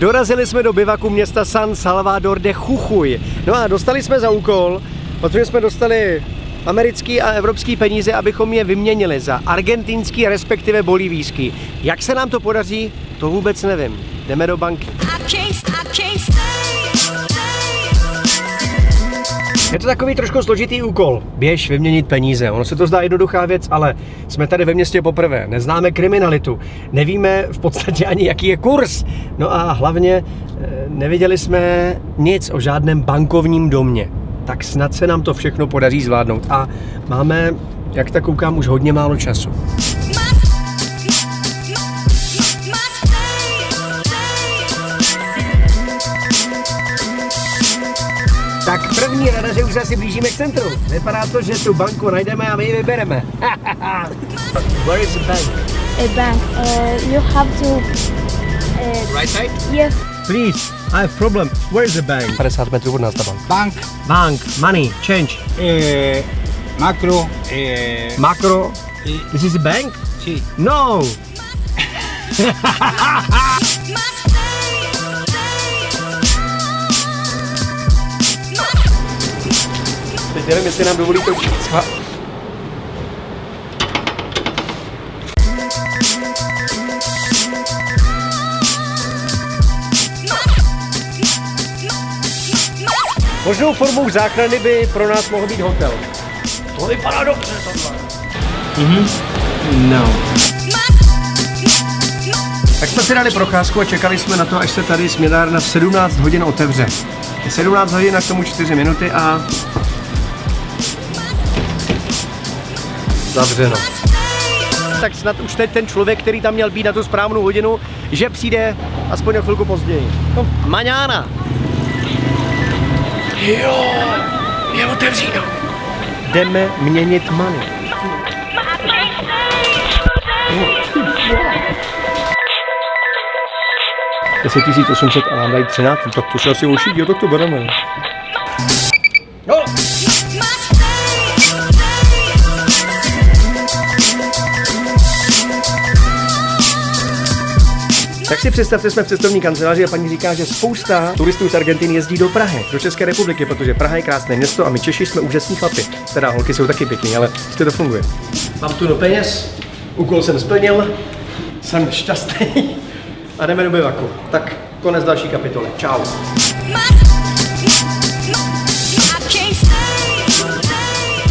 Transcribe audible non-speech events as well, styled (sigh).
Dorazili jsme do bivaku města San Salvador de Jujuy. No a dostali jsme za úkol, protože jsme dostali americký a evropský peníze, abychom je vyměnili za argentinský, respektive bolivijský. Jak se nám to podaří, to vůbec nevím. Jdeme do banky. Je to takový trošku složitý úkol. Běž vyměnit peníze. Ono se to zdá jednoduchá věc, ale jsme tady ve městě poprvé. Neznáme kriminalitu. Nevíme v podstatě ani, jaký je kurz. No a hlavně eh, neviděli jsme nic o žádném bankovním domě. Tak snad se nám to všechno podaří zvládnout. A máme, jak tak koukám, už hodně málo času. Tak první rada, že už se asi blížíme k centru. Vypadá to, že tu banku najdeme a my ji vybereme. (laughs) Where is the bank? a bank. Uh, you have to. Uh, Right side? yes. Please, I have problem. Where is the bank? 50 metrů od nás ta bank. Bank, Bank, money, change. eh, macro, eh, Makro. y- This is a bank? sí. No. (laughs) nevím, jestli nám dovolí to říct. Možnou formou záchrany by pro nás mohl být hotel. To vypadá dobře tohle. No. Tak jsme si dali procházku a čekali jsme na to, až se tady směnárna v 17 hodin otevře. Je 17 hodin a k tomu 4 minuty a... Zavřeno. Tak snad už teď ten člověk, který tam měl být na tu správnou hodinu, že přijde aspoň o chvilku později. No, maňána. Jo, je otevříno. Jdeme měnit money. Deset 800 a nám dají 13, tak to se asi uší, jo, tak to bereme. Tak si představte, jsme v cestovní kanceláři a paní říká, že spousta turistů z Argentiny jezdí do Prahy, do České republiky, protože Praha je krásné město a my Češi jsme úžasní chlapi. Teda holky jsou taky pěkný, ale prostě to funguje. Mám tu do peněz, úkol jsem splnil, jsem šťastný a jdeme do bivaku. Tak konec další kapitoly. Čau.